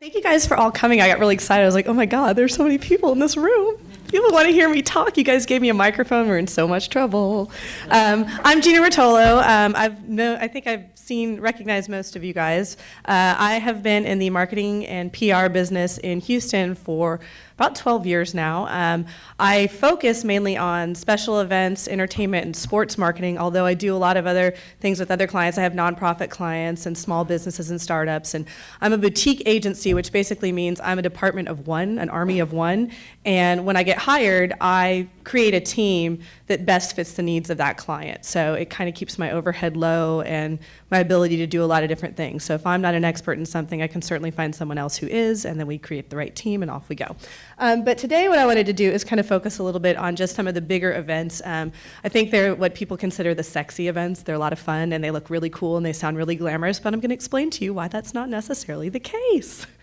Thank you guys for all coming. I got really excited. I was like, oh my God, there's so many people in this room. People want to hear me talk. You guys gave me a microphone. We're in so much trouble. Um, I'm Gina Rotolo. Um, I've no, I think I've seen, recognized most of you guys. Uh, I have been in the marketing and PR business in Houston for about 12 years now. Um, I focus mainly on special events, entertainment, and sports marketing, although I do a lot of other things with other clients. I have nonprofit clients and small businesses and startups. And I'm a boutique agency, which basically means I'm a department of one, an army of one. And when I get hired, I create a team that best fits the needs of that client. So it kind of keeps my overhead low and my ability to do a lot of different things. So if I'm not an expert in something, I can certainly find someone else who is, and then we create the right team and off we go. Um, but today what I wanted to do is kind of focus a little bit on just some of the bigger events. Um, I think they're what people consider the sexy events. They're a lot of fun and they look really cool and they sound really glamorous, but I'm going to explain to you why that's not necessarily the case.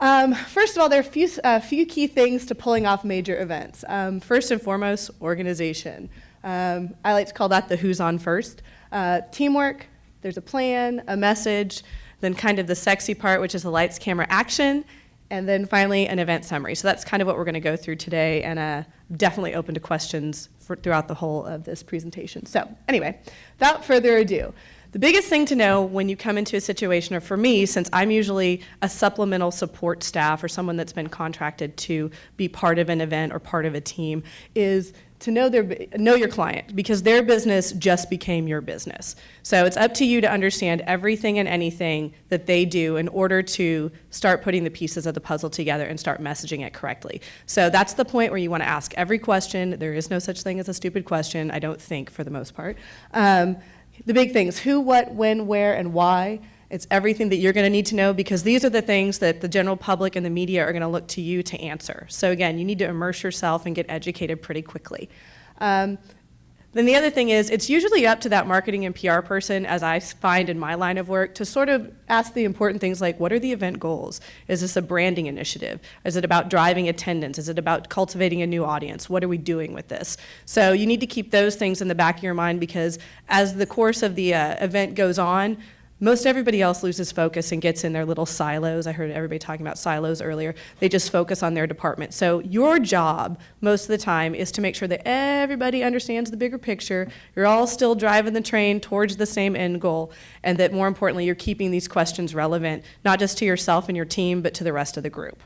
Um, first of all, there are a few, uh, few, key things to pulling off major events. Um, first and foremost, organization. Um, I like to call that the who's on first. Uh, teamwork, there's a plan, a message, then kind of the sexy part, which is the lights, camera, action, and then finally an event summary. So that's kind of what we're going to go through today, and uh, definitely open to questions for, throughout the whole of this presentation. So anyway, without further ado, the biggest thing to know when you come into a situation, or for me, since I'm usually a supplemental support staff or someone that's been contracted to be part of an event or part of a team, is to know their know your client because their business just became your business. So it's up to you to understand everything and anything that they do in order to start putting the pieces of the puzzle together and start messaging it correctly. So that's the point where you want to ask every question. There is no such thing as a stupid question, I don't think, for the most part. Um, the big things, who, what, when, where, and why. It's everything that you're going to need to know because these are the things that the general public and the media are going to look to you to answer. So again, you need to immerse yourself and get educated pretty quickly. Um, then the other thing is, it's usually up to that marketing and PR person, as I find in my line of work, to sort of ask the important things like, what are the event goals? Is this a branding initiative? Is it about driving attendance? Is it about cultivating a new audience? What are we doing with this? So you need to keep those things in the back of your mind because as the course of the uh, event goes on, most everybody else loses focus and gets in their little silos. I heard everybody talking about silos earlier. They just focus on their department. So your job most of the time is to make sure that everybody understands the bigger picture. You're all still driving the train towards the same end goal and that more importantly, you're keeping these questions relevant, not just to yourself and your team, but to the rest of the group.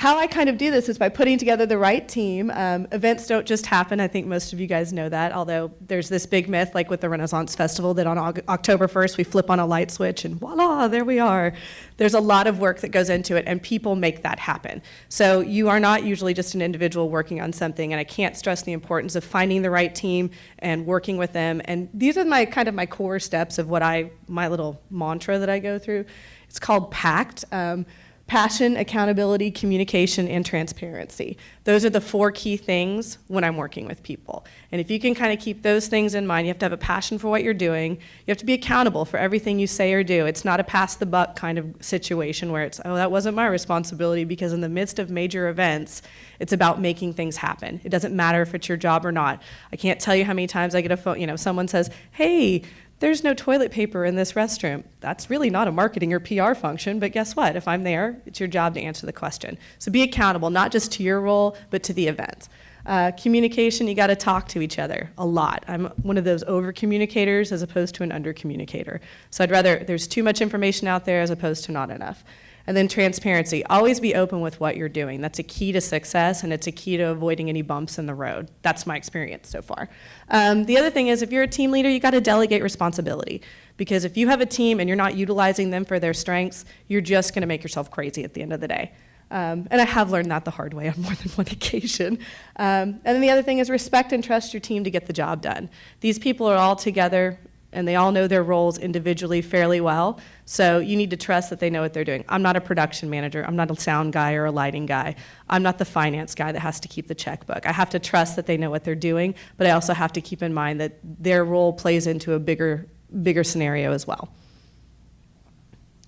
How I kind of do this is by putting together the right team. Um, events don't just happen. I think most of you guys know that, although there's this big myth, like with the Renaissance Festival, that on October 1st we flip on a light switch and voila, there we are. There's a lot of work that goes into it, and people make that happen. So you are not usually just an individual working on something, and I can't stress the importance of finding the right team and working with them. And these are my kind of my core steps of what I, my little mantra that I go through. It's called PACT. Um, passion, accountability, communication, and transparency. Those are the four key things when I'm working with people. And if you can kind of keep those things in mind, you have to have a passion for what you're doing. You have to be accountable for everything you say or do. It's not a pass the buck kind of situation where it's, oh, that wasn't my responsibility because in the midst of major events, it's about making things happen. It doesn't matter if it's your job or not. I can't tell you how many times I get a phone, you know, someone says, hey, there's no toilet paper in this restroom. That's really not a marketing or PR function, but guess what? If I'm there, it's your job to answer the question. So be accountable, not just to your role, but to the event. Uh, communication, you got to talk to each other a lot. I'm one of those over communicators as opposed to an under communicator. So I'd rather there's too much information out there as opposed to not enough. And then transparency. Always be open with what you're doing. That's a key to success and it's a key to avoiding any bumps in the road. That's my experience so far. Um, the other thing is if you're a team leader, you got to delegate responsibility. Because if you have a team and you're not utilizing them for their strengths, you're just going to make yourself crazy at the end of the day. Um, and I have learned that the hard way on more than one occasion. Um, and then the other thing is respect and trust your team to get the job done. These people are all together and they all know their roles individually fairly well. So you need to trust that they know what they're doing. I'm not a production manager. I'm not a sound guy or a lighting guy. I'm not the finance guy that has to keep the checkbook. I have to trust that they know what they're doing, but I also have to keep in mind that their role plays into a bigger, bigger scenario as well.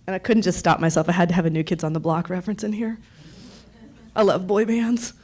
And I couldn't just stop myself. I had to have a New Kids on the Block reference in here. I love boy bands.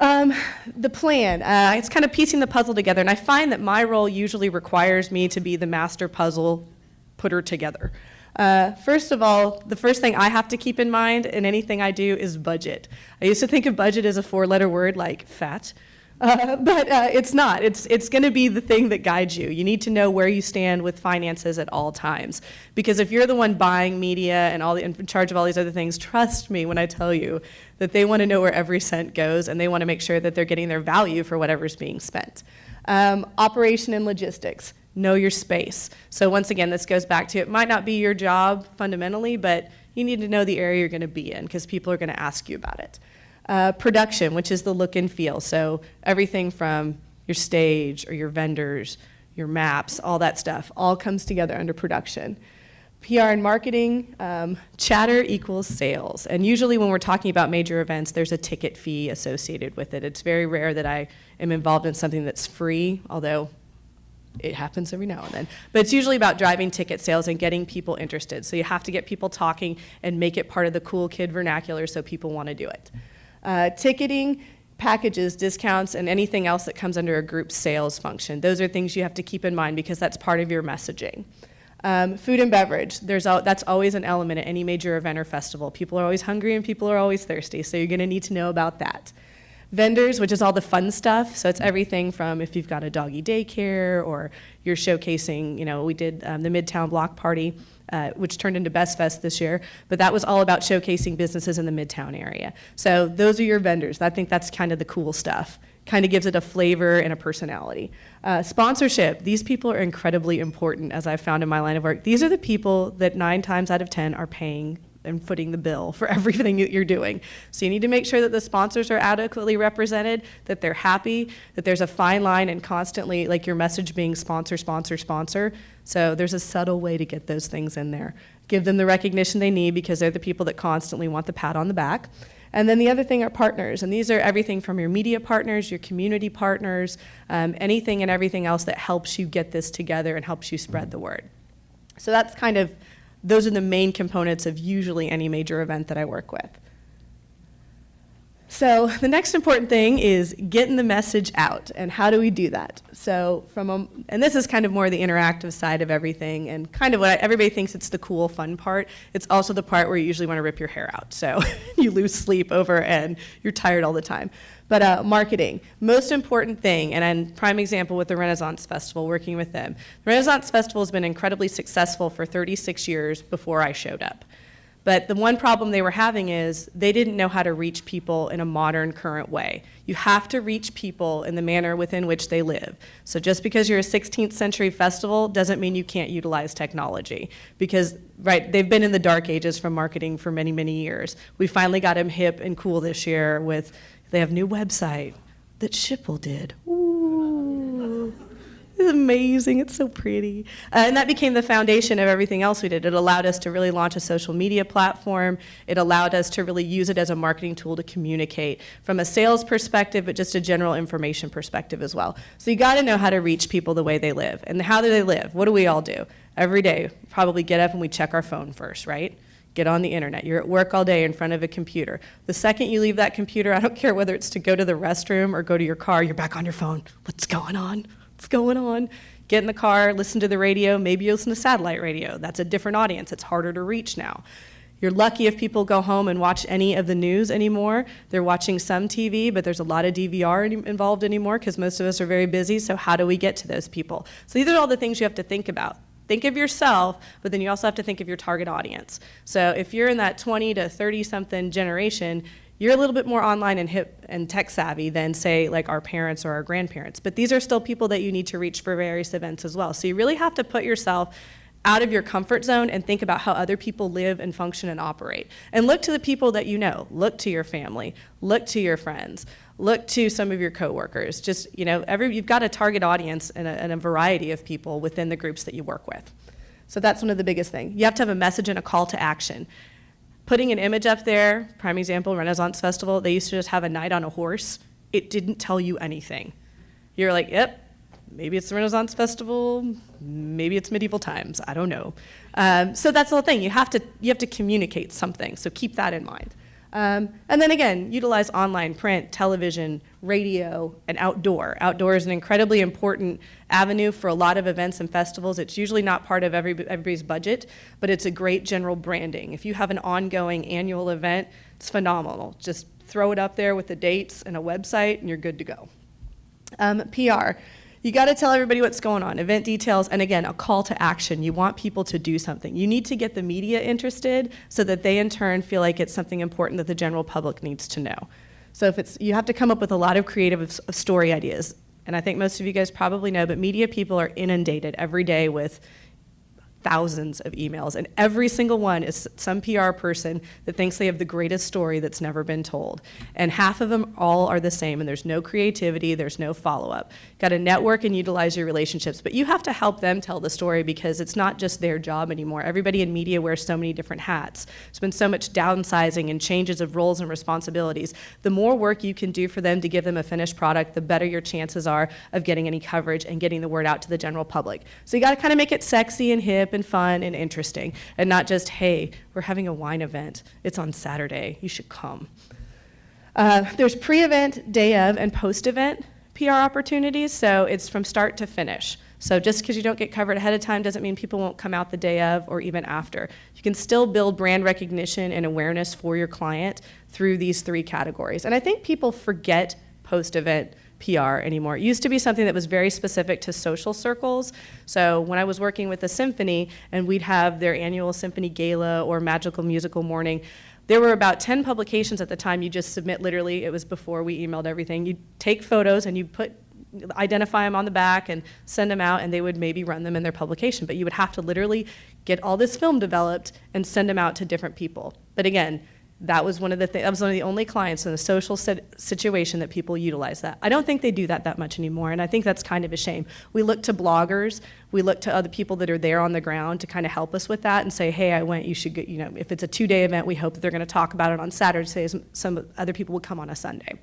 Um, the plan, uh, it's kind of piecing the puzzle together, and I find that my role usually requires me to be the master puzzle putter together. Uh, first of all, the first thing I have to keep in mind in anything I do is budget. I used to think of budget as a four-letter word like fat, uh, but uh, it's not. It's, it's going to be the thing that guides you. You need to know where you stand with finances at all times. Because if you're the one buying media and all the, in charge of all these other things, trust me when I tell you that they want to know where every cent goes and they want to make sure that they're getting their value for whatever's being spent. Um, operation and logistics know your space. So once again, this goes back to it might not be your job fundamentally, but you need to know the area you're going to be in because people are going to ask you about it. Uh, production, which is the look and feel. So everything from your stage or your vendors, your maps, all that stuff, all comes together under production. PR and marketing, um, chatter equals sales. And usually when we're talking about major events, there's a ticket fee associated with it. It's very rare that I am involved in something that's free, although it happens every now and then. But it's usually about driving ticket sales and getting people interested. So you have to get people talking and make it part of the cool kid vernacular so people want to do it. Uh, ticketing, packages, discounts, and anything else that comes under a group sales function. Those are things you have to keep in mind because that's part of your messaging. Um, food and beverage, there's al that's always an element at any major event or festival. People are always hungry and people are always thirsty, so you're going to need to know about that. Vendors, which is all the fun stuff. So it's everything from if you've got a doggy daycare or you're showcasing, you know, we did um, the Midtown Block Party, uh, which turned into Best Fest this year, but that was all about showcasing businesses in the Midtown area. So those are your vendors. I think that's kind of the cool stuff. Kind of gives it a flavor and a personality. Uh, sponsorship, these people are incredibly important as I've found in my line of work. These are the people that nine times out of 10 are paying and footing the bill for everything that you're doing. So you need to make sure that the sponsors are adequately represented, that they're happy, that there's a fine line and constantly like your message being sponsor, sponsor, sponsor. So there's a subtle way to get those things in there. Give them the recognition they need because they're the people that constantly want the pat on the back. And then the other thing are partners, and these are everything from your media partners, your community partners, um, anything and everything else that helps you get this together and helps you spread the word. So that's kind of those are the main components of usually any major event that I work with. So the next important thing is getting the message out, and how do we do that? So from a, and this is kind of more the interactive side of everything, and kind of what I, everybody thinks it's the cool, fun part. It's also the part where you usually want to rip your hair out, so you lose sleep over and you're tired all the time. But uh, marketing, most important thing, and prime example with the Renaissance Festival, working with them. The Renaissance Festival has been incredibly successful for 36 years before I showed up. But the one problem they were having is they didn't know how to reach people in a modern, current way. You have to reach people in the manner within which they live. So just because you're a 16th century festival doesn't mean you can't utilize technology. Because, right, they've been in the dark ages from marketing for many, many years. We finally got them hip and cool this year with they have new website that Schipul did. Ooh. Amazing. It's so pretty. Uh, and that became the foundation of everything else we did. It allowed us to really launch a social media platform. It allowed us to really use it as a marketing tool to communicate from a sales perspective, but just a general information perspective as well. So you got to know how to reach people the way they live. And how do they live? What do we all do? Every day, probably get up and we check our phone first, right? get on the internet. You're at work all day in front of a computer. The second you leave that computer, I don't care whether it's to go to the restroom or go to your car, you're back on your phone. What's going on? What's going on? Get in the car, listen to the radio, maybe you listen to satellite radio. That's a different audience. It's harder to reach now. You're lucky if people go home and watch any of the news anymore. They're watching some TV, but there's a lot of DVR involved anymore because most of us are very busy. So how do we get to those people? So these are all the things you have to think about think of yourself, but then you also have to think of your target audience. So if you're in that 20 to 30 something generation, you're a little bit more online and hip and tech savvy than say like our parents or our grandparents. But these are still people that you need to reach for various events as well. So you really have to put yourself out of your comfort zone and think about how other people live and function and operate. And look to the people that you know. Look to your family. Look to your friends look to some of your coworkers. Just, you know, every, you've got a target audience and a, and a variety of people within the groups that you work with. So that's one of the biggest things. You have to have a message and a call to action. Putting an image up there, prime example, Renaissance Festival, they used to just have a knight on a horse. It didn't tell you anything. You're like, yep, maybe it's the Renaissance Festival, maybe it's medieval times, I don't know. Um, so that's the whole thing. You have to you have to communicate something. So keep that in mind. Um, and then again, utilize online, print, television, radio, and outdoor. Outdoor is an incredibly important avenue for a lot of events and festivals. It's usually not part of every, everybody's budget, but it's a great general branding. If you have an ongoing annual event, it's phenomenal. Just throw it up there with the dates and a website, and you're good to go. Um, PR. You got to tell everybody what's going on, event details, and again, a call to action. You want people to do something. You need to get the media interested so that they in turn feel like it's something important that the general public needs to know. So if it's, you have to come up with a lot of creative story ideas. And I think most of you guys probably know, but media people are inundated every day with thousands of emails, and every single one is some PR person that thinks they have the greatest story that's never been told. And half of them all are the same, and there's no creativity, there's no follow-up. Got to network and utilize your relationships, but you have to help them tell the story because it's not just their job anymore. Everybody in media wears so many different hats. There's been so much downsizing and changes of roles and responsibilities. The more work you can do for them to give them a finished product, the better your chances are of getting any coverage and getting the word out to the general public. So you got to kind of make it sexy and hip and fun and interesting, and not just, hey, we're having a wine event. It's on Saturday. You should come. Uh, there's pre-event, day of, and post-event PR opportunities, so it's from start to finish. So just because you don't get covered ahead of time doesn't mean people won't come out the day of or even after. You can still build brand recognition and awareness for your client through these three categories. And I think people forget post-event PR anymore. It used to be something that was very specific to social circles. So when I was working with the symphony and we'd have their annual symphony gala or magical musical morning, there were about 10 publications at the time you just submit literally, it was before we emailed everything. You'd take photos and you put identify them on the back and send them out and they would maybe run them in their publication. But you would have to literally get all this film developed and send them out to different people. But again, that was one of the th- that was one of the only clients in a social situation that people utilize that. I don't think they do that that much anymore, and I think that's kind of a shame. We look to bloggers, we look to other people that are there on the ground to kind of help us with that and say, hey, I went. You should get. You know, if it's a two-day event, we hope that they're going to talk about it on Saturday. Some other people will come on a Sunday.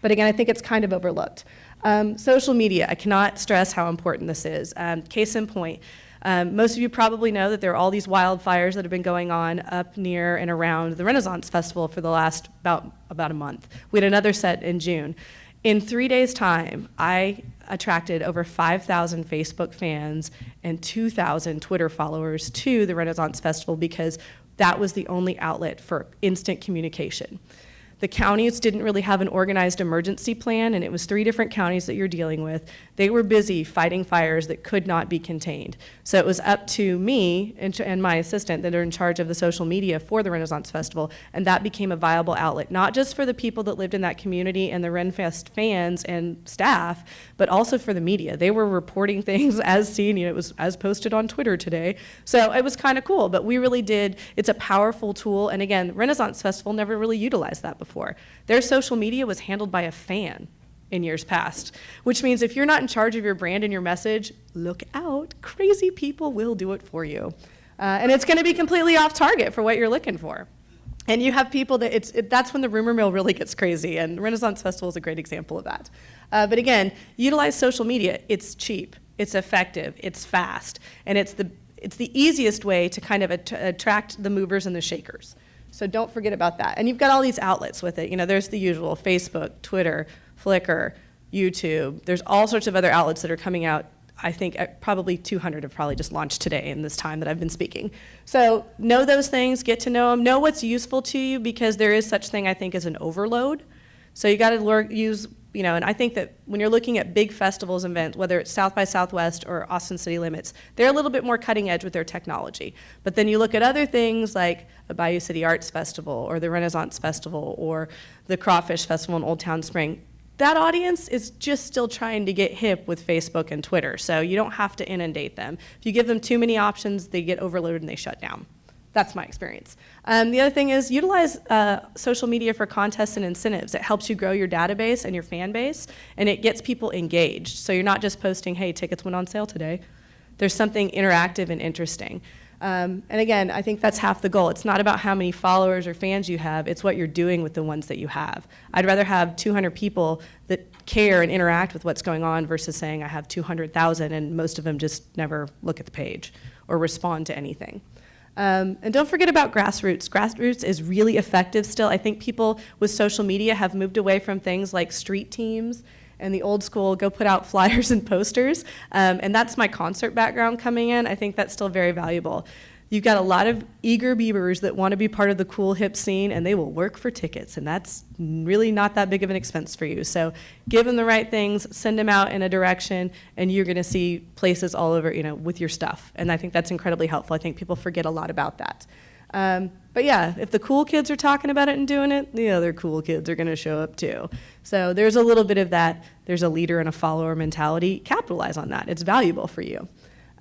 But again, I think it's kind of overlooked. Um, social media. I cannot stress how important this is. Um, case in point. Um, most of you probably know that there are all these wildfires that have been going on up near and around the Renaissance Festival for the last about, about a month. We had another set in June. In three days' time, I attracted over 5,000 Facebook fans and 2,000 Twitter followers to the Renaissance Festival because that was the only outlet for instant communication. The counties didn't really have an organized emergency plan, and it was three different counties that you're dealing with. They were busy fighting fires that could not be contained. So it was up to me and, my assistant that are in charge of the social media for the Renaissance Festival, and that became a viable outlet, not just for the people that lived in that community and the Renfest fans and staff, but also for the media. They were reporting things as seen, you know, it was as posted on Twitter today. So it was kind of cool, but we really did, it's a powerful tool, and again, Renaissance Festival never really utilized that before Their social media was handled by a fan in years past, which means if you're not in charge of your brand and your message, look out, crazy people will do it for you. Uh, and it's going to be completely off target for what you're looking for. And you have people that it's, it, that's when the rumor mill really gets crazy, and Renaissance Festival is a great example of that. Uh, but again, utilize social media. It's cheap, it's effective, it's fast, and it's the, it's the easiest way to kind of att attract the movers and the shakers. So don't forget about that. And you've got all these outlets with it. You know, there's the usual Facebook, Twitter, Flickr, YouTube. There's all sorts of other outlets that are coming out. I think uh, probably 200 have probably just launched today in this time that I've been speaking. So know those things, get to know them, know what's useful to you because there is such thing I think as an overload. So you got to use you know, and I think that when you're looking at big festivals and events, whether it's South by Southwest or Austin City Limits, they're a little bit more cutting edge with their technology. But then you look at other things like the Bayou City Arts Festival or the Renaissance Festival or the Crawfish Festival in Old Town Spring. That audience is just still trying to get hip with Facebook and Twitter, so you don't have to inundate them. If you give them too many options, they get overloaded and they shut down. That's my experience. Um, the other thing is utilize uh, social media for contests and incentives. It helps you grow your database and your fan base, and it gets people engaged. So you're not just posting, hey, tickets went on sale today. There's something interactive and interesting. Um, and again, I think that's half the goal. It's not about how many followers or fans you have, it's what you're doing with the ones that you have. I'd rather have 200 people that care and interact with what's going on versus saying I have 200,000 and most of them just never look at the page or respond to anything. Um, and don't forget about grassroots. Grassroots is really effective still. I think people with social media have moved away from things like street teams and the old school go put out flyers and posters. Um, and that's my concert background coming in. I think that's still very valuable. You've got a lot of eager beavers that want to be part of the cool hip scene and they will work for tickets and that's really not that big of an expense for you. So give them the right things, send them out in a direction and you're going to see places all over, you know, with your stuff. And I think that's incredibly helpful. I think people forget a lot about that. Um, but yeah, if the cool kids are talking about it and doing it, the other cool kids are going to show up too. So there's a little bit of that. There's a leader and a follower mentality. Capitalize on that. It's valuable for you.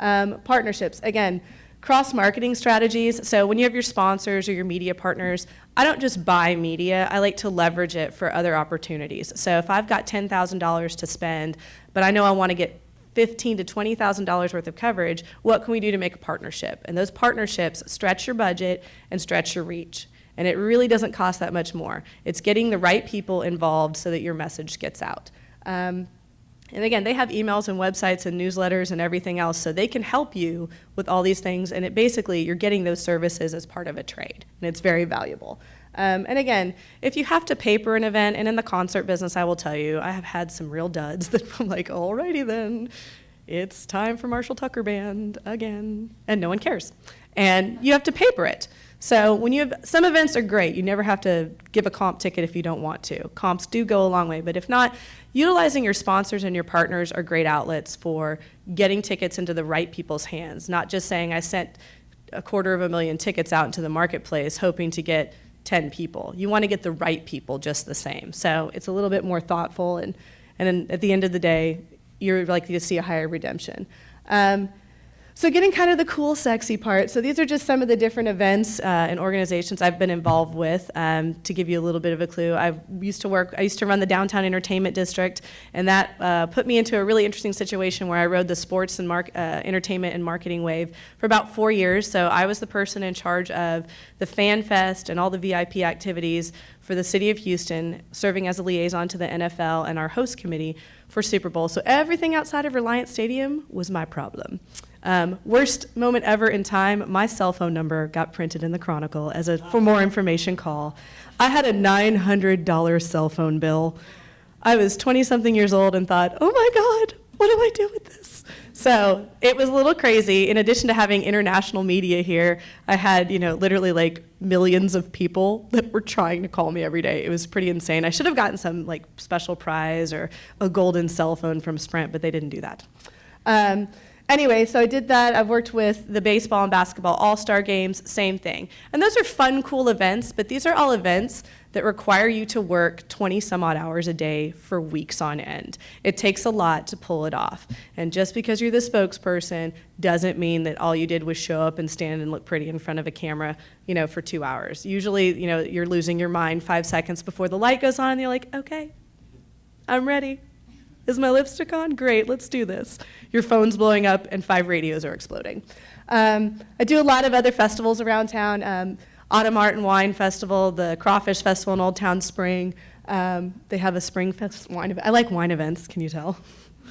Um, partnerships. Again, cross marketing strategies. So when you have your sponsors or your media partners, I don't just buy media, I like to leverage it for other opportunities. So if I've got $10,000 to spend, but I know I want to get fifteen to twenty thousand dollars worth of coverage, what can we do to make a partnership? And those partnerships stretch your budget and stretch your reach. And it really doesn't cost that much more. It's getting the right people involved so that your message gets out. Um, and again, they have emails and websites and newsletters and everything else, so they can help you with all these things. And it basically, you're getting those services as part of a trade, and it's very valuable. Um, and again, if you have to paper an event, and in the concert business, I will tell you, I have had some real duds that I'm like, alrighty then, it's time for Marshall Tucker Band again, and no one cares. And you have to paper it. So when you have, some events are great. You never have to give a comp ticket if you don't want to. Comps do go a long way, but if not, utilizing your sponsors and your partners are great outlets for getting tickets into the right people's hands, not just saying I sent a quarter of a million tickets out into the marketplace hoping to get 10 people. You want to get the right people just the same. So it's a little bit more thoughtful and, and then at the end of the day, you're likely to see a higher redemption. Um, so getting kind of the cool, sexy part. So these are just some of the different events uh, and organizations I've been involved with. Um, to give you a little bit of a clue, I used to work. I used to run the downtown entertainment district, and that uh, put me into a really interesting situation where I rode the sports and uh, entertainment and marketing wave for about four years. So I was the person in charge of the Fan Fest and all the VIP activities for the city of Houston, serving as a liaison to the NFL and our host committee for Super Bowl. So everything outside of Reliant Stadium was my problem. Um, worst moment ever in time, my cell phone number got printed in the Chronicle as a for more information call. I had a $900 cell phone bill. I was 20 something years old and thought, oh my God, what do I do with this? So it was a little crazy. In addition to having international media here, I had, you know, literally like millions of people that were trying to call me every day. It was pretty insane. I should have gotten some like special prize or a golden cell phone from Sprint, but they didn't do that. Um, Anyway, so I did that. I've worked with the baseball and basketball all-star games, same thing. And those are fun, cool events, but these are all events that require you to work 20 some odd hours a day for weeks on end. It takes a lot to pull it off. And just because you're the spokesperson doesn't mean that all you did was show up and stand and look pretty in front of a camera, you know, for two hours. Usually, you know, you're losing your mind five seconds before the light goes on and you're like, okay, I'm ready. Is my lipstick on? Great, let's do this. Your phone's blowing up and five radios are exploding. Um, I do a lot of other festivals around town. Um, Autumn Art and Wine Festival, the Crawfish Festival in Old Town Spring. Um, they have a spring fest wine event. I like wine events, can you tell?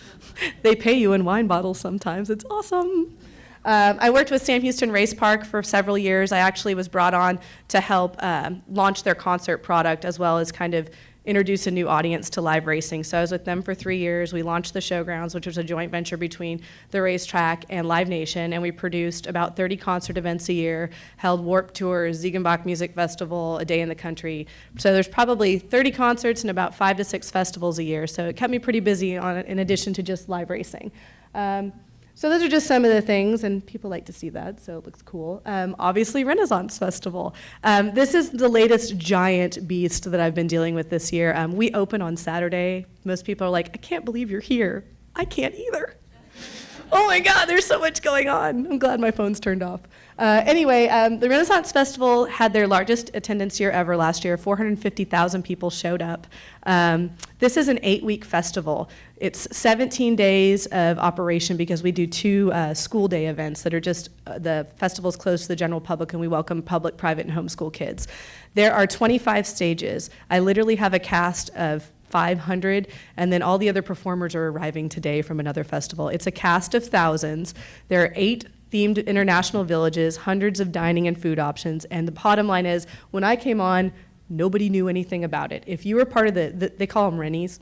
they pay you in wine bottles sometimes. It's awesome. Um, I worked with Sam Houston Race Park for several years. I actually was brought on to help um, launch their concert product as well as kind of introduce a new audience to live racing. So I was with them for three years. We launched the Showgrounds, which was a joint venture between the racetrack and Live Nation, and we produced about 30 concert events a year, held Warp Tours, Ziegenbock Music Festival, A Day in the Country. So there's probably 30 concerts and about five to six festivals a year. So it kept me pretty busy on, in addition to just live racing. Um, so those are just some of the things, and people like to see that, so it looks cool. Um, obviously, Renaissance Festival. Um, this is the latest giant beast that I've been dealing with this year. Um, we open on Saturday. Most people are like, I can't believe you're here. I can't either. oh my God, there's so much going on. I'm glad my phone's turned off. Uh, anyway, um, the Renaissance Festival had their largest attendance year ever last year. 450,000 people showed up. Um, this is an eight-week festival. It's 17 days of operation because we do two uh, school day events that are just, uh, the festival's closed to the general public and we welcome public, private, and homeschool kids. There are 25 stages. I literally have a cast of 500, and then all the other performers are arriving today from another festival. It's a cast of thousands. There are eight themed international villages, hundreds of dining and food options. And the bottom line is, when I came on, nobody knew anything about it. If you were part of the, the they call them Rennies.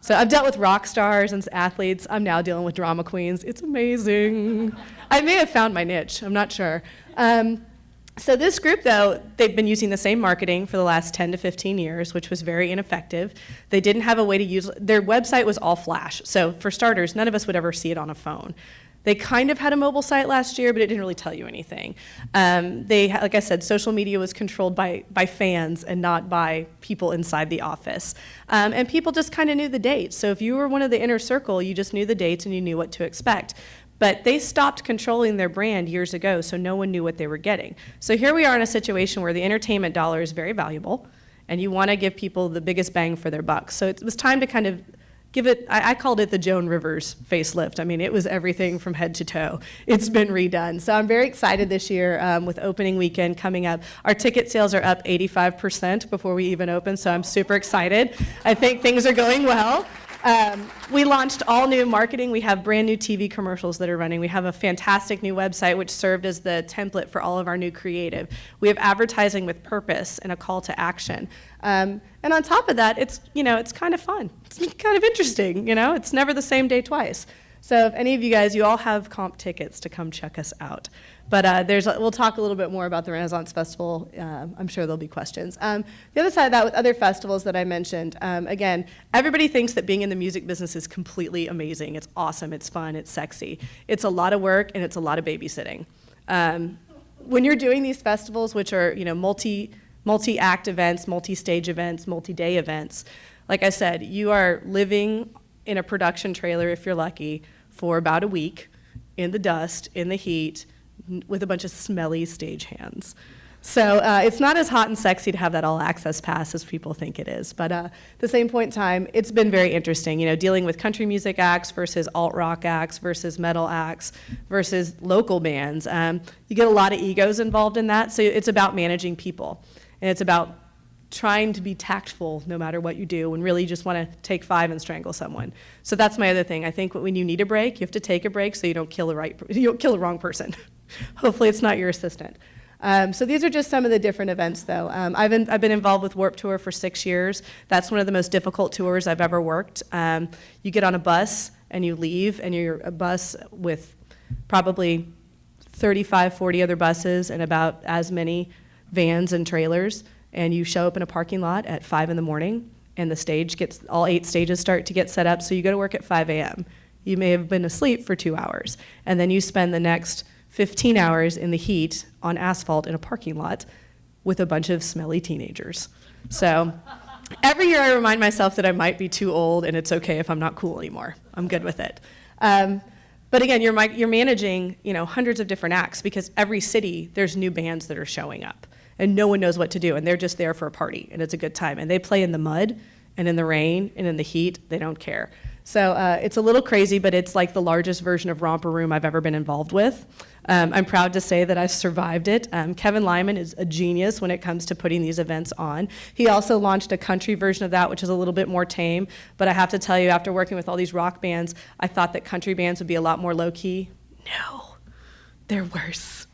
So I've dealt with rock stars and athletes. I'm now dealing with drama queens. It's amazing. I may have found my niche. I'm not sure. Um, so this group, though, they've been using the same marketing for the last 10 to 15 years, which was very ineffective. They didn't have a way to use, their website was all flash. So for starters, none of us would ever see it on a phone. They kind of had a mobile site last year, but it didn't really tell you anything. Um, they, like I said, social media was controlled by, by fans and not by people inside the office. Um, and people just kind of knew the dates. So if you were one of the inner circle, you just knew the dates and you knew what to expect. But they stopped controlling their brand years ago, so no one knew what they were getting. So here we are in a situation where the entertainment dollar is very valuable, and you want to give people the biggest bang for their buck. So it was time to kind of give it, I, I, called it the Joan Rivers facelift. I mean, it was everything from head to toe. It's been redone. So I'm very excited this year um, with opening weekend coming up. Our ticket sales are up 85% before we even open, so I'm super excited. I think things are going well. Um, we launched all new marketing. We have brand new TV commercials that are running. We have a fantastic new website which served as the template for all of our new creative. We have advertising with purpose and a call to action. Um, and on top of that, it's, you know, it's kind of fun. It's kind of interesting, you know? It's never the same day twice. So if any of you guys, you all have comp tickets to come check us out. But uh, there's, we'll talk a little bit more about the Renaissance Festival. Uh, I'm sure there'll be questions. Um, the other side of that, with other festivals that I mentioned, um, again, everybody thinks that being in the music business is completely amazing. It's awesome, it's fun, it's sexy. It's a lot of work and it's a lot of babysitting. Um, when you're doing these festivals, which are you know multi multi-act events, multi-stage events, multi-day events, like I said, you are living in a production trailer if you're lucky for about a week in the dust, in the heat, with a bunch of smelly stagehands. So uh, it's not as hot and sexy to have that all access pass as people think it is. But uh, at the same point in time, it's been very interesting, you know, dealing with country music acts versus alt rock acts versus metal acts versus local bands. Um, you get a lot of egos involved in that, so it's about managing people. And it's about trying to be tactful no matter what you do and really you just want to take five and strangle someone. So that's my other thing. I think when you need a break, you have to take a break so you don't kill the right you don't kill the wrong person. Hopefully it's not your assistant. Um, so these are just some of the different events though. Um, I've, been, I've been involved with Warp Tour for six years. That's one of the most difficult tours I've ever worked. Um, you get on a bus and you leave and you're a bus with probably 35, 40 other buses and about as many vans and trailers and you show up in a parking lot at 5 in the morning and the stage gets, all eight stages start to get set up, so you go to work at 5 a.m. You may have been asleep for two hours, and then you spend the next 15 hours in the heat on asphalt in a parking lot with a bunch of smelly teenagers. So every year I remind myself that I might be too old and it's okay if I'm not cool anymore. I'm good with it. Um, but again, you're, you're managing you know, hundreds of different acts because every city, there's new bands that are showing up and no one knows what to do and they're just there for a party and it's a good time. And they play in the mud and in the rain and in the heat they don't care. So uh, it's a little crazy but it's like the largest version of romper room i've ever been involved with. Um, i'm proud to say that i've survived it. Um, kevin lyman is a genius when it comes to putting these events on. He also launched a country version of that which is a little bit more tame but i have to tell you after working with all these rock bands i thought that country bands would be a lot more low-key. No. They're worse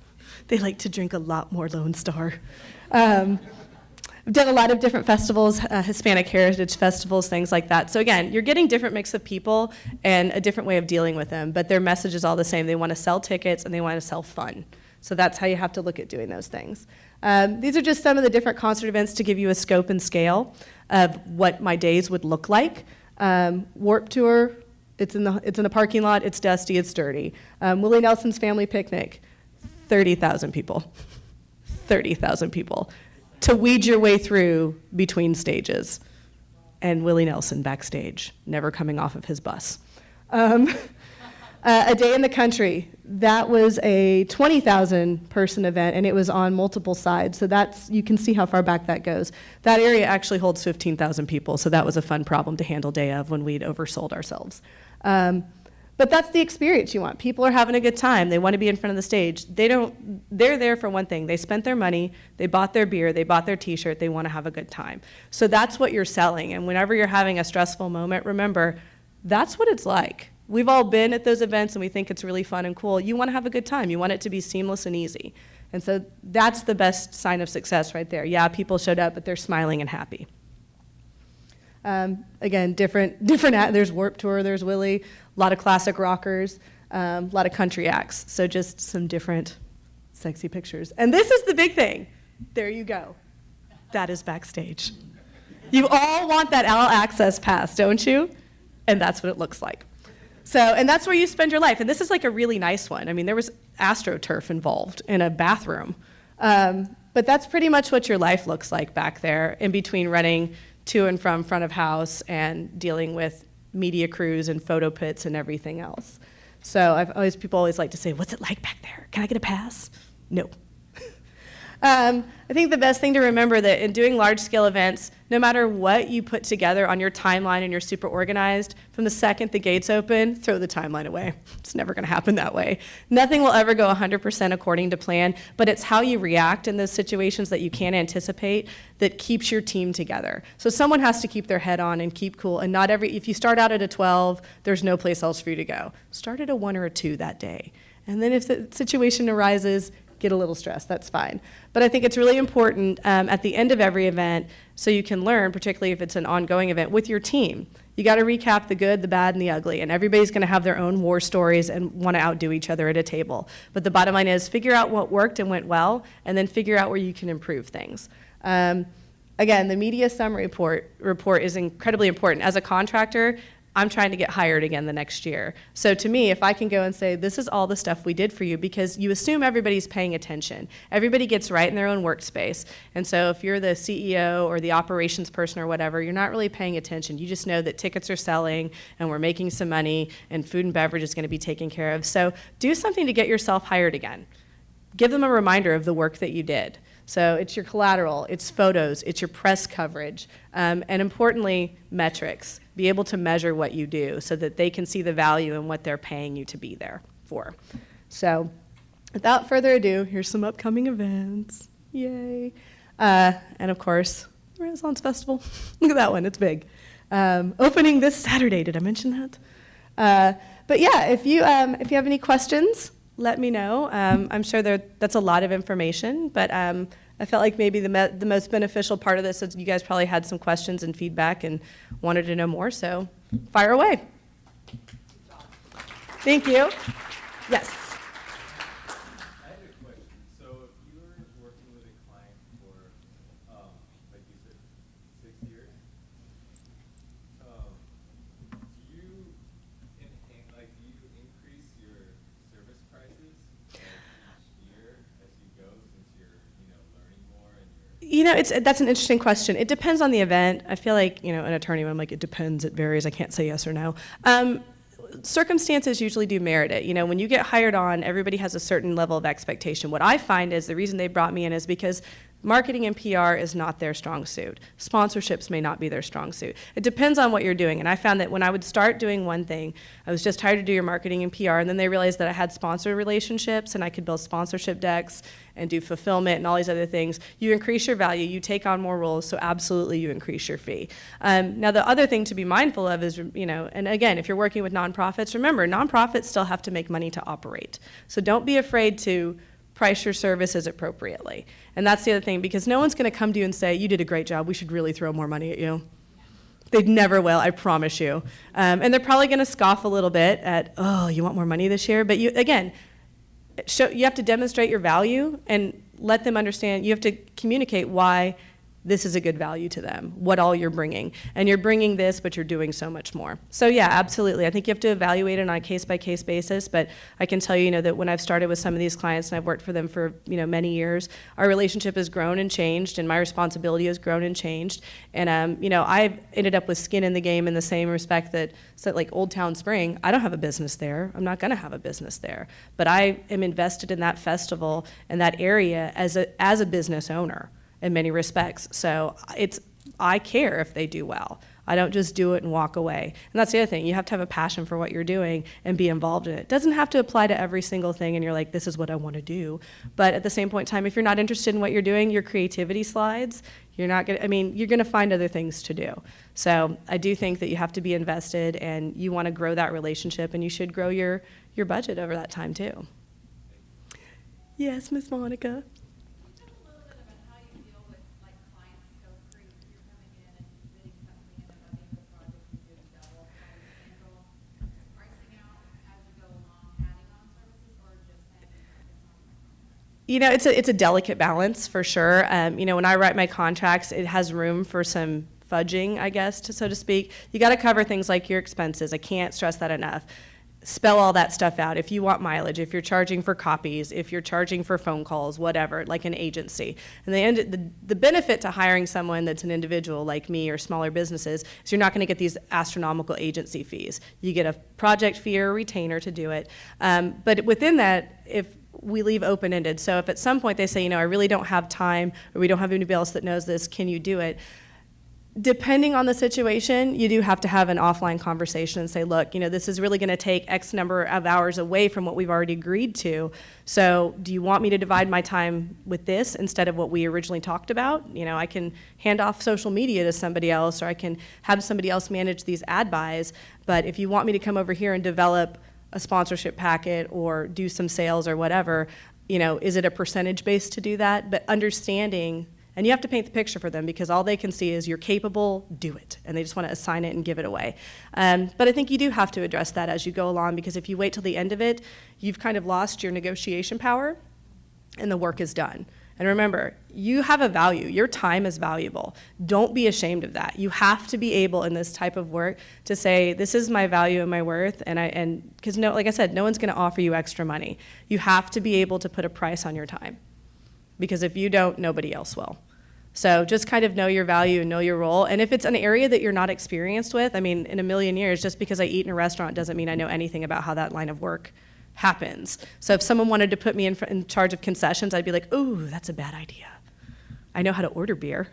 they like to drink a lot more Lone Star. Um, I've done a lot of different festivals, uh, Hispanic heritage festivals, things like that. So again, you're getting different mix of people and a different way of dealing with them, but their message is all the same. They want to sell tickets and they want to sell fun. So that's how you have to look at doing those things. Um, these are just some of the different concert events to give you a scope and scale of what my days would look like. Um, Warp Tour, it's in, the, it's in the parking lot, it's dusty, it's dirty. Um, Willie Nelson's Family Picnic, 30,000 people. 30,000 people to weed your way through between stages. And Willie Nelson backstage, never coming off of his bus. Um, uh, a Day in the Country, that was a 20,000 person event and it was on multiple sides. So that's, you can see how far back that goes. That area actually holds 15,000 people, so that was a fun problem to handle day of when we'd oversold ourselves. Um, but that's the experience you want. People are having a good time. They want to be in front of the stage. They don't, they're there for one thing. They spent their money, they bought their beer, they bought their t-shirt, they want to have a good time. So that's what you're selling. And whenever you're having a stressful moment, remember, that's what it's like. we've all been at those events and we think it's really fun and cool. You want to have a good time. You want it to be seamless and easy. And so that's the best sign of success right there. Yeah, people showed up, but they're smiling and happy. Um, again, different, different, there's Warp Tour, there's Willie, a lot of classic rockers, um, a lot of country acts. So just some different sexy pictures. And this is the big thing. There you go. That is backstage. You all want that all access pass, don't you? And that's what it looks like. So, and that's where you spend your life. And this is like a really nice one. I mean, there was AstroTurf involved in a bathroom. Um, but that's pretty much what your life looks like back there in between running to and from front of house and dealing with media crews and photo pits and everything else. So I've always, people always like to say, what's it like back there? Can I get a pass? No. Um, I think the best thing to remember that in doing large scale events, no matter what you put together on your timeline and you're super organized, from the second the gates open, throw the timeline away. It's never going to happen that way. Nothing will ever go 100% according to plan, but it's how you react in those situations that you can't anticipate that keeps your team together. So someone has to keep their head on and keep cool. And not every, if you start out at a 12, there's no place else for you to go. Start at a one or a two that day. And then if the situation arises, get a little stressed, that's fine. But I think it's really important um, at the end of every event so you can learn, particularly if it's an ongoing event, with your team. You got to recap the good, the bad, and the ugly, and everybody's going to have their own war stories and want to outdo each other at a table. But the bottom line is figure out what worked and went well, and then figure out where you can improve things. Um, again, the media summary report, report is incredibly important. As a contractor, I'm trying to get hired again the next year. So to me, if I can go and say, this is all the stuff we did for you, because you assume everybody's paying attention. Everybody gets right in their own workspace. And so if you're the CEO or the operations person or whatever, you're not really paying attention. You just know that tickets are selling and we're making some money and food and beverage is going to be taken care of. So do something to get yourself hired again. Give them a reminder of the work that you did. So it's your collateral, it's photos, it's your press coverage, um, and importantly, metrics. Be able to measure what you do so that they can see the value in what they're paying you to be there for. So without further ado, here's some upcoming events. Yay. Uh, and of course, Renaissance Festival. Look at that one, it's big. Um, opening this Saturday, did I mention that? Uh, but yeah, if you, um, if you have any questions, let me know. Um, I'm sure there, that's a lot of information, but um, I felt like maybe the, the most beneficial part of this is you guys probably had some questions and feedback and wanted to know more, so fire away. Thank you. Yes. You know, it's that's an interesting question. It depends on the event. I feel like you know, an attorney. I'm like, it depends. It varies. I can't say yes or no. Um, circumstances usually do merit it. You know, when you get hired on, everybody has a certain level of expectation. What I find is the reason they brought me in is because Marketing and PR is not their strong suit. Sponsorships may not be their strong suit. It depends on what you're doing. And I found that when I would start doing one thing, I was just hired to do your marketing and PR, and then they realized that I had sponsor relationships and I could build sponsorship decks and do fulfillment and all these other things. You increase your value, you take on more roles, so absolutely you increase your fee. Um, now the other thing to be mindful of is, you know, and again, if you're working with nonprofits, remember, nonprofits still have to make money to operate. So don't be afraid to price your services appropriately. And that's the other thing, because no one's going to come to you and say, you did a great job, we should really throw more money at you. They never will, I promise you. Um, and they're probably going to scoff a little bit at, oh, you want more money this year? But you, again, show, you have to demonstrate your value and let them understand, you have to communicate why this is a good value to them, what all you're bringing. And you're bringing this, but you're doing so much more. So yeah, absolutely. I think you have to evaluate it on a case-by-case -case basis, but I can tell you, you know, that when I've started with some of these clients and I've worked for them for, you know, many years, our relationship has grown and changed and my responsibility has grown and changed. And, um, you know, I've ended up with skin in the game in the same respect that, so like Old Town Spring, I don't have a business there. I'm not gonna have a business there. But I am invested in that festival and that area as a, as a business owner in many respects. So it's I care if they do well. I don't just do it and walk away. And that's the other thing. You have to have a passion for what you're doing and be involved in it. It doesn't have to apply to every single thing and you're like, this is what I want to do. But at the same point in time, if you're not interested in what you're doing, your creativity slides, You're not going to, I mean, you're going to find other things to do. So I do think that you have to be invested and you want to grow that relationship and you should grow your, your budget over that time too. Yes, Miss Monica. Tell a little bit about how you deal with, like, clients go through, you're coming in and bidding something and they're letting the project you do double. How you handle pricing out as you go along, adding on services, or just saying it's on? You know, it's a, it's a delicate balance for sure. Um, you know, when I write my contracts, it has room for some fudging, I guess, to, so to speak. You got to cover things like your expenses. I can't stress that enough. Spell all that stuff out. If you want mileage, if you're charging for copies, if you're charging for phone calls, whatever, like an agency. And the, end, the, the benefit to hiring someone that's an individual like me or smaller businesses is you're not going to get these astronomical agency fees. You get a project fee or a retainer to do it. Um, but within that, if we leave open ended. So if at some point they say, you know, I really don't have time or we don't have anybody else that knows this, can you do it? Depending on the situation, you do have to have an offline conversation and say, look, you know, this is really going to take X number of hours away from what we've already agreed to. So do you want me to divide my time with this instead of what we originally talked about? You know, I can hand off social media to somebody else or I can have somebody else manage these ad buys. But if you want me to come over here and develop a sponsorship packet or do some sales or whatever, you know, is it a percentage base to do that? But understanding, and you have to paint the picture for them because all they can see is you're capable, do it. And they just want to assign it and give it away. Um, but I think you do have to address that as you go along because if you wait till the end of it, you've kind of lost your negotiation power and the work is done. And remember, you have a value. Your time is valuable. Don't be ashamed of that. You have to be able in this type of work to say, this is my value and my worth. And I and because no, like I said, no one's going to offer you extra money. You have to be able to put a price on your time, because if you don't, nobody else will. So just kind of know your value and know your role. And if it's an area that you're not experienced with, I mean, in a million years, just because I eat in a restaurant doesn't mean I know anything about how that line of work happens. So if someone wanted to put me in, in charge of concessions, I'd be like, ooh, that's a bad idea. I know how to order beer.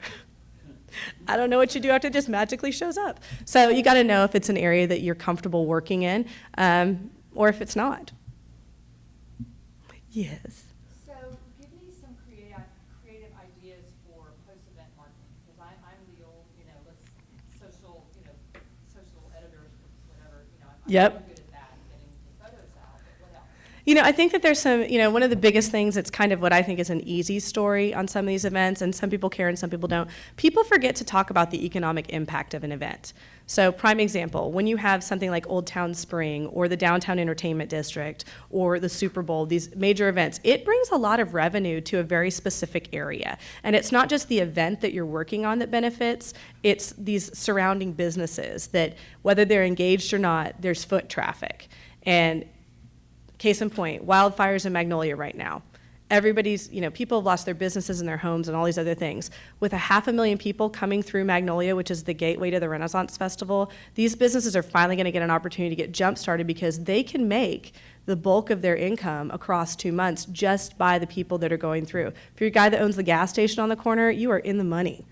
I don't know what you do after it just magically shows up. So you got to know if it's an area that you're comfortable working in um, or if it's not. Yes. So give me some creative, creative ideas for post-event marketing, because I, I'm the old, you know, social, you know, social editors, whatever, you know, Yep. I'm good at that, getting the photos out, but what else? You know, I think that there's some, you know, one of the biggest things, it's kind of what I think is an easy story on some of these events, and some people care and some people don't. People forget to talk about the economic impact of an event. So, prime example, when you have something like Old Town Spring or the Downtown Entertainment District or the Super Bowl, these major events, it brings a lot of revenue to a very specific area. And it's not just the event that you're working on that benefits, it's these surrounding businesses that, whether they're engaged or not, there's foot traffic. And Case in point, wildfires in Magnolia right now. Everybody's, you know, people have lost their businesses and their homes and all these other things. With a half a million people coming through Magnolia, which is the gateway to the Renaissance Festival, these businesses are finally going to get an opportunity to get jump started because they can make the bulk of their income across two months just by the people that are going through. If you're a guy that owns the gas station on the corner, you are in the money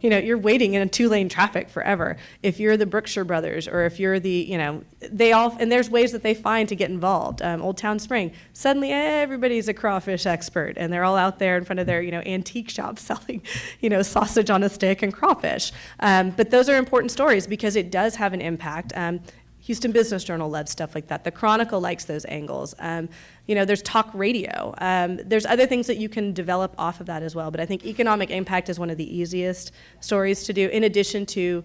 you know, you're waiting in a two-lane traffic forever. If you're the Brookshire Brothers, or if you're the, you know, they all, and there's ways that they find to get involved. Um, Old Town Spring, suddenly everybody's a crawfish expert, and they're all out there in front of their, you know, antique shop selling, you know, sausage on a stick and crawfish. Um, but those are important stories because it does have an impact. Um, Houston Business Journal loves stuff like that. The Chronicle likes those angles. Um, you know, there's talk radio. Um, there's other things that you can develop off of that as well. But I think economic impact is one of the easiest stories to do, in addition to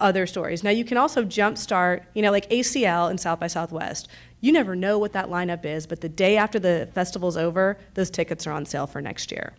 other stories. Now, you can also jumpstart, you know, like ACL and South by Southwest. You never know what that lineup is, but the day after the festival's over, those tickets are on sale for next year.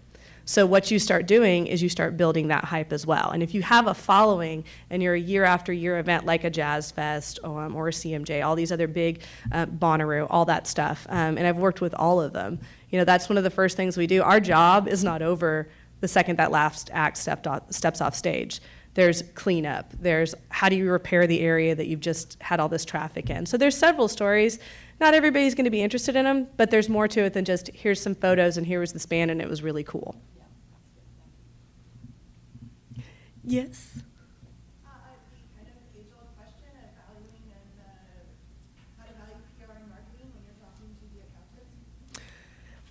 So what you start doing is you start building that hype as well. And if you have a following and you're a year after year event like a Jazz Fest um, or a CMJ, all these other big uh, Bonnaroo, all that stuff, um, and I've worked with all of them. You know, that's one of the first things we do. Our job is not over the second that last act off, steps off stage. There's cleanup. There's how do you repair the area that you've just had all this traffic in. So there's several stories. Not everybody's going to be interested in them, but there's more to it than just here's some photos and here was the span and it was really cool. Accountants.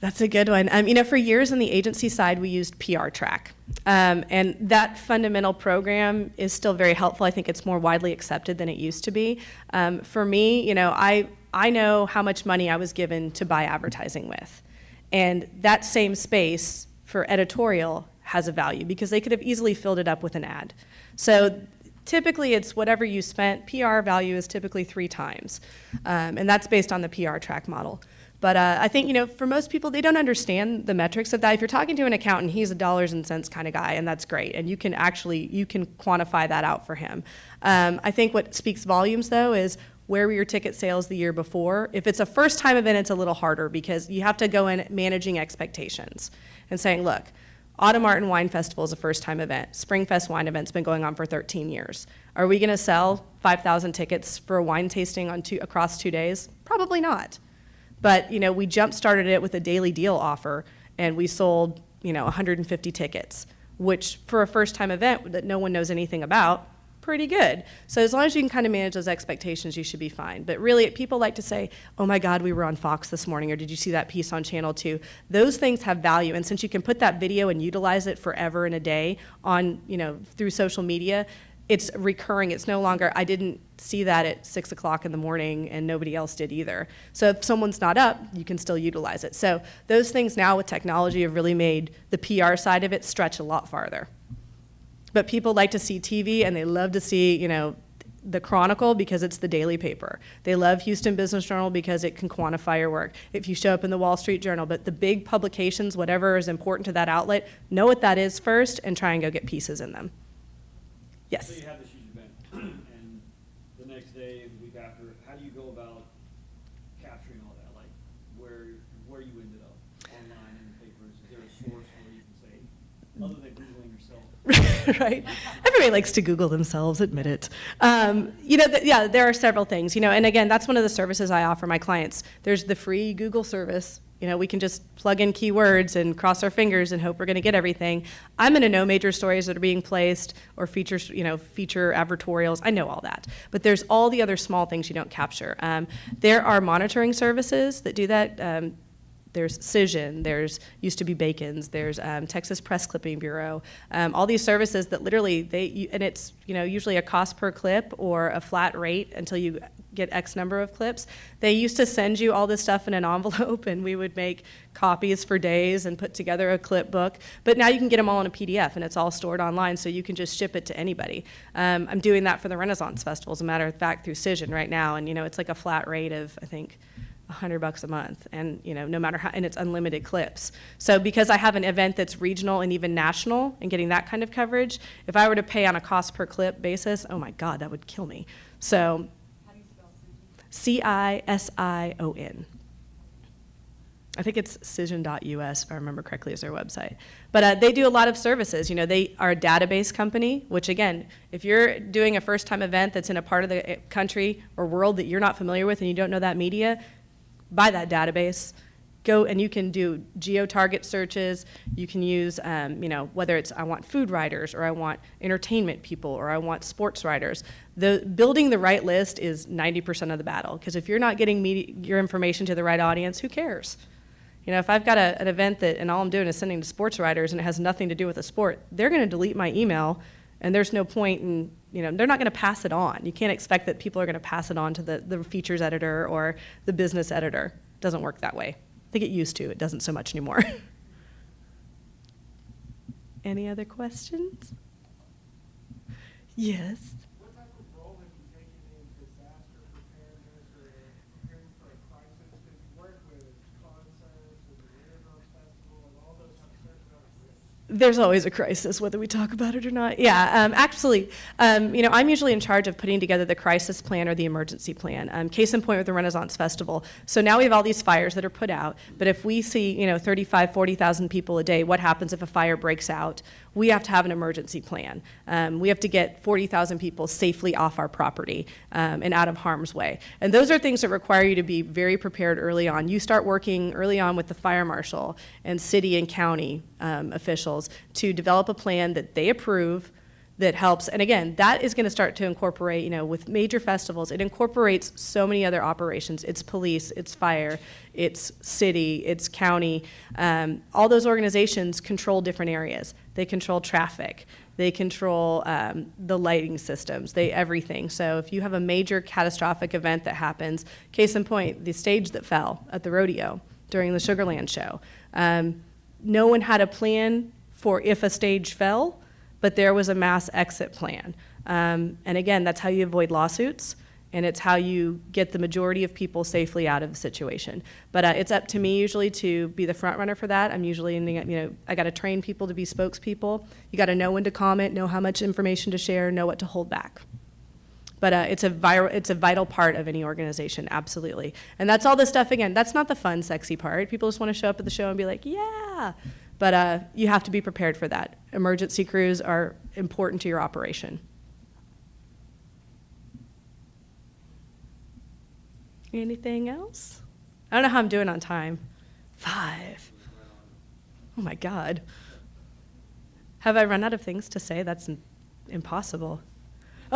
That's a good one. Um, you know, for years on the agency side, we used PR Track. Um, and that fundamental program is still very helpful. I think it's more widely accepted than it used to be. Um, for me, you know, I, I know how much money I was given to buy advertising with. And that same space for editorial has a value because they could have easily filled it up with an ad. So typically it's whatever you spent. PR value is typically three times. Um, and that's based on the PR track model. But uh, I think, you know, for most people, they don't understand the metrics of that. If you're talking to an accountant, he's a dollars and cents kind of guy, and that's great. And you can actually, you can quantify that out for him. Um, I think what speaks volumes, though, is where were your ticket sales the year before? If it's a first time event, it's a little harder because you have to go in managing expectations and saying, look, Autumn Art and Wine Festival is a first time event. Springfest Wine Event's been going on for 13 years. Are we going to sell 5,000 tickets for a wine tasting on two, across two days? Probably not. But you know, we jump started it with a daily deal offer, and we sold you know 150 tickets, which for a first time event that no one knows anything about, pretty good. So as long as you can kind of manage those expectations, you should be fine. But really, people like to say, "Oh my God, we were on Fox this morning," or "Did you see that piece on Channel 2?" Those things have value, and since you can put that video and utilize it forever and a day on you know through social media it's recurring. It's no longer, I didn't see that at six o'clock in the morning and nobody else did either. So if someone's not up, you can still utilize it. So those things now with technology have really made the PR side of it stretch a lot farther. But people like to see TV and they love to see, you know, the Chronicle because it's the daily paper. They love Houston Business Journal because it can quantify your work. If you show up in the Wall Street Journal, but the big publications, whatever is important to that outlet, know what that is first and try and go get pieces in them. Yes. So you have this huge event, and the next day, the week after, how do you go about capturing all that? Like, where, where you ended up, online, in the papers? Is there a source where you can say, other than Googling yourself? right? Everybody likes to Google themselves, admit it. Um, you know, th yeah, there are several things. You know, and again, that's one of the services I offer my clients. There's the free Google service. You know, we can just plug in keywords and cross our fingers and hope we're going to get everything. I'm going to know major stories that are being placed or features, you know, feature advertorials. I know all that. But there's all the other small things you don't capture. Um, there are monitoring services that do that. Um, there's Cision, there's used to be Bacon's, there's um, Texas Press Clipping Bureau, um, all these services that literally they, and it's you know usually a cost per clip or a flat rate until you get X number of clips. They used to send you all this stuff in an envelope and we would make copies for days and put together a clip book. But now you can get them all in a PDF and it's all stored online so you can just ship it to anybody. Um, I'm doing that for the Renaissance Festival, as a matter of fact, through Cision right now. And you know, it's like a flat rate of, I think, 100 bucks a month and you know no matter how and it's unlimited clips so because i have an event that's regional and even national and getting that kind of coverage if i were to pay on a cost per clip basis oh my god that would kill me so c-i-s-i-o-n I think it's cision.us, if I remember correctly, is their website. But uh, they do a lot of services. You know, they are a database company, which again, if you're doing a first-time event that's in a part of the uh, country or world that you're not familiar with and you don't know that media, buy that database. Go and you can do geo-target searches. You can use, um, you know, whether it's I want food writers or I want entertainment people or I want sports writers. The building the right list is 90% of the battle because if you're not getting media, your information to the right audience, who cares? You know, if I've got a, an event that and all I'm doing is sending to sports writers and it has nothing to do with a sport, they're going to delete my email and there's no point in, you know, they're not going to pass it on. You can't expect that people are going to pass it on to the, the features editor or the business editor. It doesn't work that way. I get used to. It doesn't so much anymore. Any other questions? Yes. What type of role have you taken in disaster preparedness or preparing for a crisis? Because you work with concerts and the Renaissance Festival and all those have certain amount of risks. There's always a crisis, whether we talk about it or not. Yeah, um, actually, um, you know, I'm usually in charge of putting together the crisis plan or the emergency plan. Um, case in point with the Renaissance Festival. So now we have all these fires that are put out, but if we see, you know, 35, 40,000 people a day, what happens if a fire breaks out? We have to have an emergency plan. Um, we have to get 40,000 people safely off our property um, and out of harm's way. And those are things that require you to be very prepared early on. You start working early on with the fire marshal and city and county um, to develop a plan that they approve that helps. And again, that is going to start to incorporate, you know, with major festivals, it incorporates so many other operations. It's police, it's fire, it's city, it's county. Um, all those organizations control different areas. They control traffic. They control um, the lighting systems. They everything. So if you have a major catastrophic event that happens, case in point, the stage that fell at the rodeo during the Sugarland show. Um, no one had a plan for if a stage fell but there was a mass exit plan. Um, and again, that's how you avoid lawsuits, and it's how you get the majority of people safely out of the situation. But uh, it's up to me usually to be the front runner for that. I'm usually, you know, I got to train people to be spokespeople. You got to know when to comment, know how much information to share, know what to hold back. But uh, it's a viral, it's a vital part of any organization, absolutely. And that's all the stuff. Again, that's not the fun, sexy part. People just want to show up at the show and be like, yeah. But uh, you have to be prepared for that. Emergency crews are important to your operation. Anything else? I don't know how I'm doing on time. Five. Oh my God. Have I run out of things to say? That's impossible.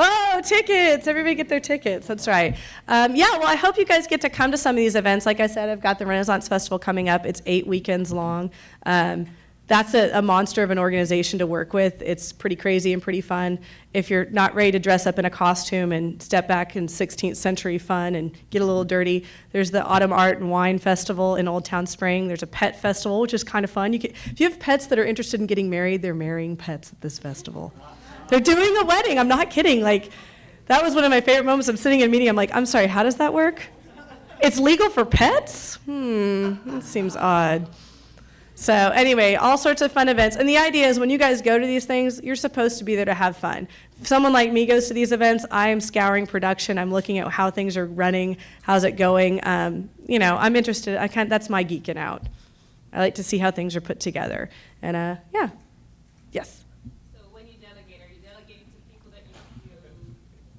Oh, tickets! Everybody get their tickets. That's right. Um, yeah, well, I hope you guys get to come to some of these events. Like I said, I've got the Renaissance Festival coming up. It's eight weekends long. Um, that's a, a monster of an organization to work with. It's pretty crazy and pretty fun. If you're not ready to dress up in a costume and step back in 16th century fun and get a little dirty, there's the Autumn Art and Wine Festival in Old Town Spring. There's a pet festival, which is kind of fun. You can, if you have pets that are interested in getting married, they're marrying pets at this festival. They're doing a wedding. I'm not kidding. Like, that was one of my favorite moments. I'm sitting in a meeting. I'm like, I'm sorry, how does that work? It's legal for pets? Hmm, that seems odd. So anyway, all sorts of fun events. And the idea is when you guys go to these things, you're supposed to be there to have fun. If someone like me goes to these events, I am scouring production. I'm looking at how things are running, how's it going. Um, you know, I'm interested. I kind that's my geeking out. I like to see how things are put together. And uh, yeah, yes. So when you delegate, are you delegating to people that you, you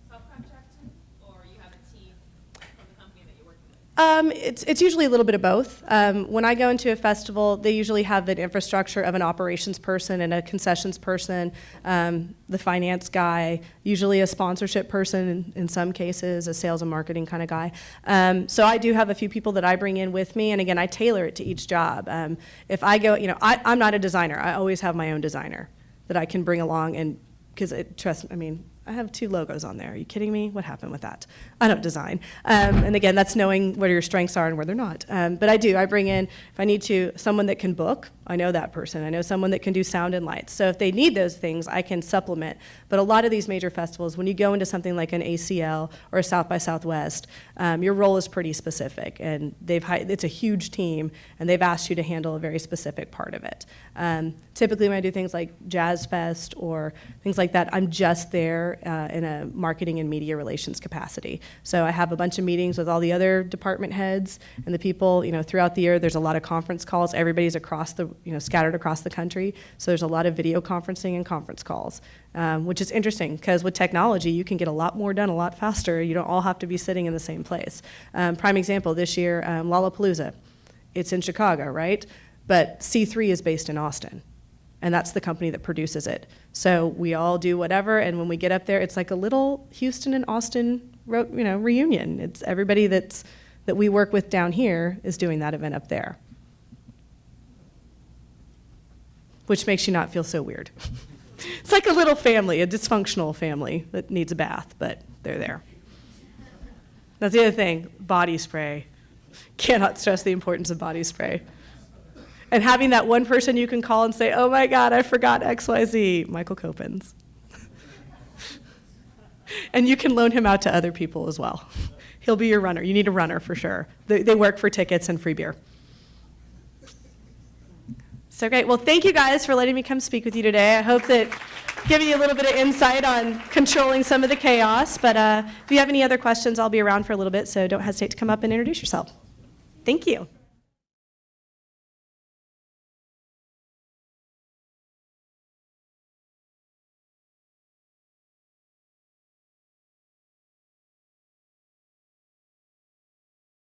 subcontract to, or you have a team from the company that you're working with? Um, it's, it's usually a little bit of both. Um, when I go into a festival, they usually have an infrastructure of an operations person and a concessions person, um, the finance guy, usually a sponsorship person in, in some cases, a sales and marketing kind of guy. Um, so I do have a few people that I bring in with me, and again, I tailor it to each job. Um, if I go, you know, I, I'm not a designer. I always have my own designer that I can bring along and because it trust I mean I have two logos on there. Are you kidding me? What happened with that? I don't design. Um, and again, that's knowing where your strengths are and where they're not. Um, but I do. I bring in, if I need to, someone that can book. I know that person. I know someone that can do sound and lights. So if they need those things, I can supplement. But a lot of these major festivals, when you go into something like an ACL or a South by Southwest, um, your role is pretty specific. And they've it's a huge team, and they've asked you to handle a very specific part of it. Um, typically, when I do things like Jazz Fest or things like that, I'm just there uh, in a marketing and media relations capacity. So I have a bunch of meetings with all the other department heads and the people. You know, throughout the year, there's a lot of conference calls. Everybody's across the, you know, scattered across the country. So there's a lot of video conferencing and conference calls, um, which is interesting because with technology, you can get a lot more done a lot faster. You don't all have to be sitting in the same place. Um, prime example this year, um, Lollapalooza. It's in Chicago, right? But C3 is based in Austin and that's the company that produces it. So we all do whatever, and when we get up there, it's like a little Houston and Austin, you know, reunion. It's everybody that's that we work with down here is doing that event up there, which makes you not feel so weird. it's like a little family, a dysfunctional family that needs a bath, but they're there. That's the other thing, body spray. Cannot stress the importance of body spray. And having that one person you can call and say, oh my God, I forgot XYZ, Michael Copens. and you can loan him out to other people as well. He'll be your runner. You need a runner for sure. They, they work for tickets and free beer. So great. Well, thank you guys for letting me come speak with you today. I hope that giving you a little bit of insight on controlling some of the chaos. But uh, if you have any other questions, I'll be around for a little bit, so don't hesitate to come up and introduce yourself. Thank you.